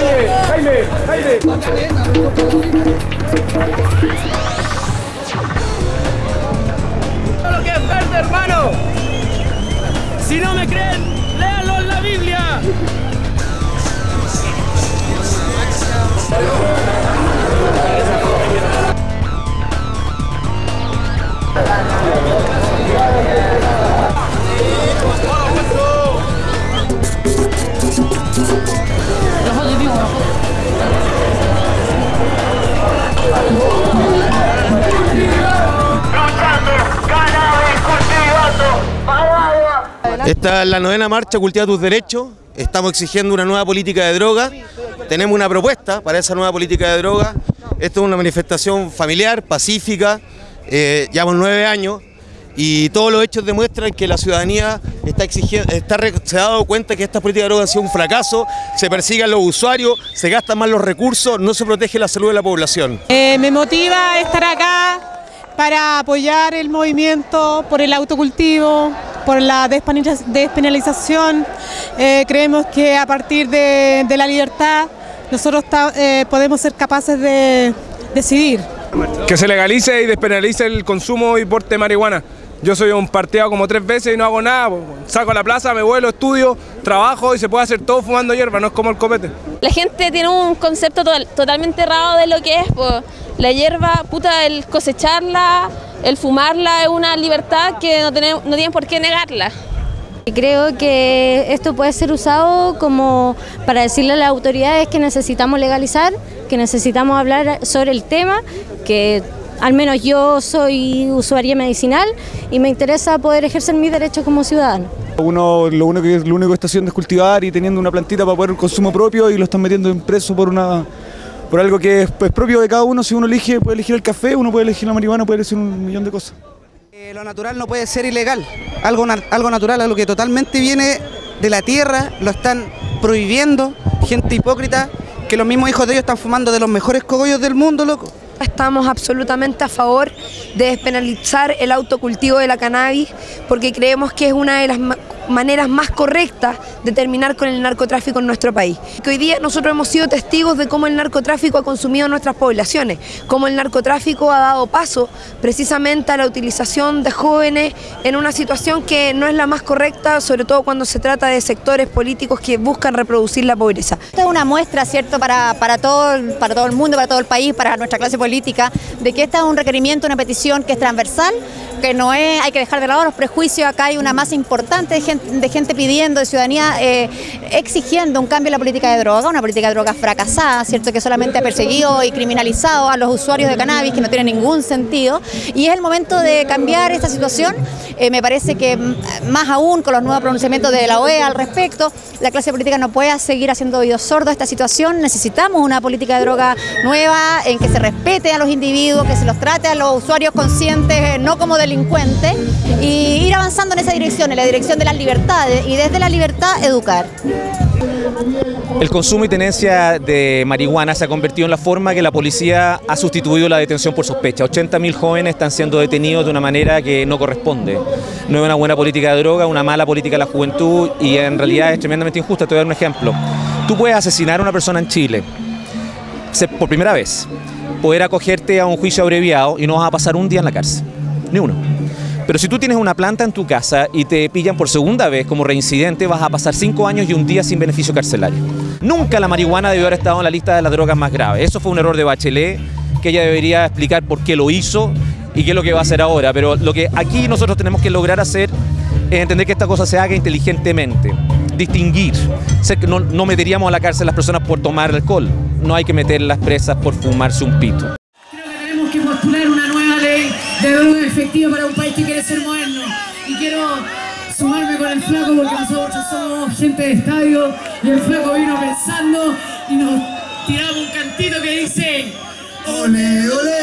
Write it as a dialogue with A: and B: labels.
A: Oye, Jaime, Jaime.
B: lo que es verde, hermano. Si no me creen, léanlo en la Biblia.
C: Esta es la novena marcha Cultiva tus derechos. Estamos exigiendo una nueva política de droga. Tenemos una propuesta para esa nueva política de droga. Esto es una manifestación familiar, pacífica. Eh, llevamos nueve años y todos los hechos demuestran que la ciudadanía está exigiendo, está, se ha dado cuenta que esta política de droga ha sido un fracaso. Se persiguen los usuarios, se gastan más los recursos, no se protege la salud de la población.
D: Eh, me motiva estar acá para apoyar el movimiento por el autocultivo, por la despenaliza- despenalización. Eh, creemos que a partir de, de la libertad nosotros ta- eh, podemos ser capaces de decidir.
A: Que se legalice y despenalice el consumo y porte de marihuana. Yo soy un parteado como tres veces y no hago nada. Saco a la plaza, me vuelo, estudio, trabajo y se puede hacer todo fumando hierba, no es como el copete.
E: La gente tiene un concepto to- totalmente errado de lo que es po. la hierba, puta, el cosecharla, el fumarla es una libertad que no, tenemos, no tienen por qué negarla.
F: Creo que esto puede ser usado como para decirle a las autoridades que necesitamos legalizar, que necesitamos hablar sobre el tema, que al menos yo soy usuaria medicinal y me interesa poder ejercer mis derechos como ciudadano.
G: Uno lo único que lo único que está haciendo es cultivar y teniendo una plantita para poder el consumo propio y lo están metiendo en preso por una por algo que es pues, propio de cada uno. Si uno elige, puede elegir el café, uno puede elegir la marihuana, puede elegir un millón de cosas.
H: Eh, lo natural no puede ser ilegal. Algo, na- algo natural, algo que totalmente viene de la tierra, lo están prohibiendo. Gente hipócrita, que los mismos hijos de ellos están fumando de los mejores cogollos del mundo, loco.
I: Estamos absolutamente a favor de despenalizar el autocultivo de la cannabis porque creemos que es una de las maneras más correctas de terminar con el narcotráfico en nuestro país. Hoy día nosotros hemos sido testigos de cómo el narcotráfico ha consumido nuestras poblaciones, cómo el narcotráfico ha dado paso precisamente a la utilización de jóvenes en una situación que no es la más correcta, sobre todo cuando se trata de sectores políticos que buscan reproducir la pobreza.
J: Esta es una muestra, ¿cierto?, para, para, todo, para todo el mundo, para todo el país, para nuestra clase política, de que esta es un requerimiento, una petición que es transversal, que no es, hay que dejar de lado los prejuicios, acá hay una masa importante de gente, pidiendo, de ciudadanía eh, exigiendo un cambio en la política de droga, una política de droga fracasada, ¿cierto?, que solamente ha perseguido y criminalizado a los usuarios de cannabis, que no tiene ningún sentido, y es el momento de cambiar esta situación, Eh, me parece que más aún con los nuevos pronunciamientos de la OEA al respecto, la clase política no puede seguir haciendo oídos sordos a esta situación, necesitamos una política de droga nueva en que se respete a los individuos, que se los trate a los usuarios conscientes eh, no como delincuentes y ir avanzando en esa dirección, en la dirección de las libertades y desde la libertad educar.
K: El consumo y tenencia de marihuana se ha convertido en la forma que la policía ha sustituido la detención por sospecha. 80.000 jóvenes están siendo detenidos de una manera que no corresponde. No es una buena política de droga, una mala política de la juventud y en realidad es tremendamente injusta. Te voy a dar un ejemplo. Tú puedes asesinar a una persona en Chile por primera vez, poder acogerte a un juicio abreviado y no vas a pasar un día en la cárcel. Ni uno. Pero si tú tienes una planta en tu casa y te pillan por segunda vez como reincidente, vas a pasar cinco años y un día sin beneficio carcelario. Nunca la marihuana debió haber estado en la lista de las drogas más graves. Eso fue un error de Bachelet, que ella debería explicar por qué lo hizo y qué es lo que va a hacer ahora. Pero lo que aquí nosotros tenemos que lograr hacer es entender que esta cosa se haga inteligentemente, distinguir. No, no meteríamos a la cárcel a las personas por tomar alcohol, no hay que meterlas presas por fumarse un pito.
L: Tenemos que postular una nueva ley de droga efectiva para un país que quiere ser moderno. Y quiero sumarme con el flaco porque nosotros somos gente de estadio y el flaco vino pensando y nos tiramos un cantito que dice Ole, ole.